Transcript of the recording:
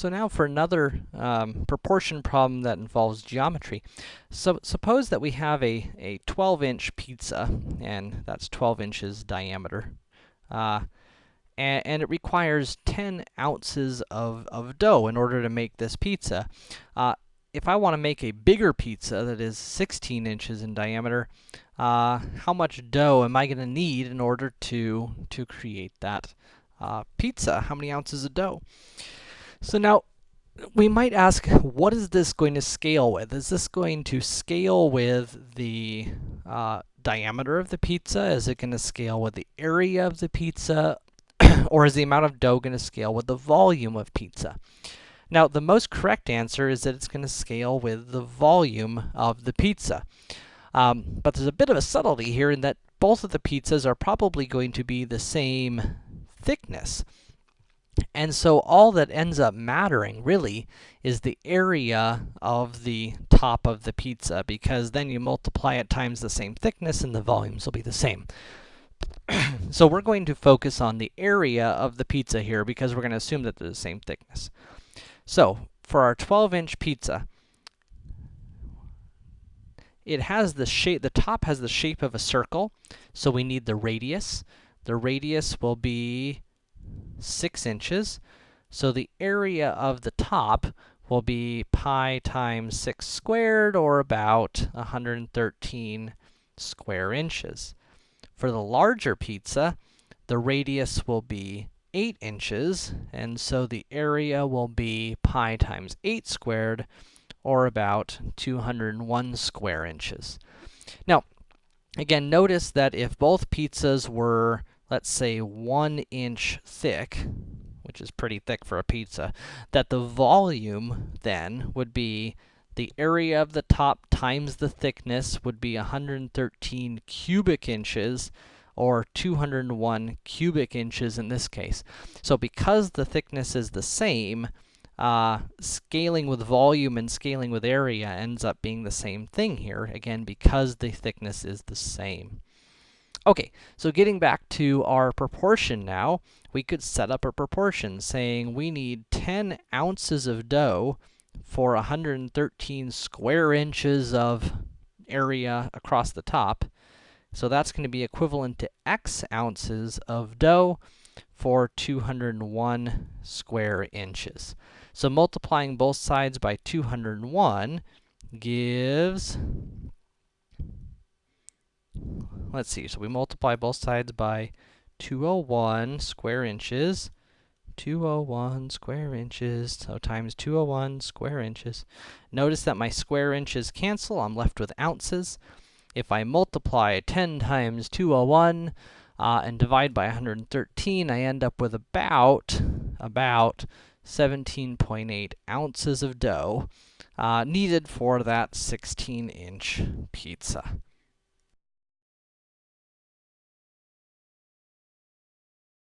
So now for another um, proportion problem that involves geometry. So suppose that we have a, a 12-inch pizza, and that's 12 inches diameter. Uh, and, and, it requires 10 ounces of, of dough in order to make this pizza. Uh, if I want to make a bigger pizza that is 16 inches in diameter, uh, how much dough am I going to need in order to, to create that uh, pizza? How many ounces of dough? So now, we might ask, what is this going to scale with? Is this going to scale with the uh, diameter of the pizza? Is it going to scale with the area of the pizza? or is the amount of dough going to scale with the volume of pizza? Now, the most correct answer is that it's going to scale with the volume of the pizza. Um, but there's a bit of a subtlety here in that both of the pizzas are probably going to be the same thickness. And so all that ends up mattering, really, is the area of the top of the pizza, because then you multiply it times the same thickness and the volumes will be the same. so we're going to focus on the area of the pizza here, because we're going to assume that they're the same thickness. So, for our 12-inch pizza, it has the shape, the top has the shape of a circle, so we need the radius. The radius will be 6 inches. So the area of the top will be pi times 6 squared, or about 113 square inches. For the larger pizza, the radius will be 8 inches, and so the area will be pi times 8 squared, or about 201 square inches. Now, again, notice that if both pizzas were let's say, one inch thick, which is pretty thick for a pizza, that the volume then would be the area of the top times the thickness would be 113 cubic inches, or 201 cubic inches in this case. So because the thickness is the same, uh, scaling with volume and scaling with area ends up being the same thing here, again, because the thickness is the same. Okay, so getting back to our proportion now, we could set up a proportion saying we need 10 ounces of dough for 113 square inches of area across the top. So that's going to be equivalent to x ounces of dough for 201 square inches. So multiplying both sides by 201 gives let's see, so we multiply both sides by 201 square inches. 201 square inches, so times 201 square inches. Notice that my square inches cancel, I'm left with ounces. If I multiply 10 times 201 uh, and divide by 113, I end up with about, about 17.8 ounces of dough uh, needed for that 16-inch pizza.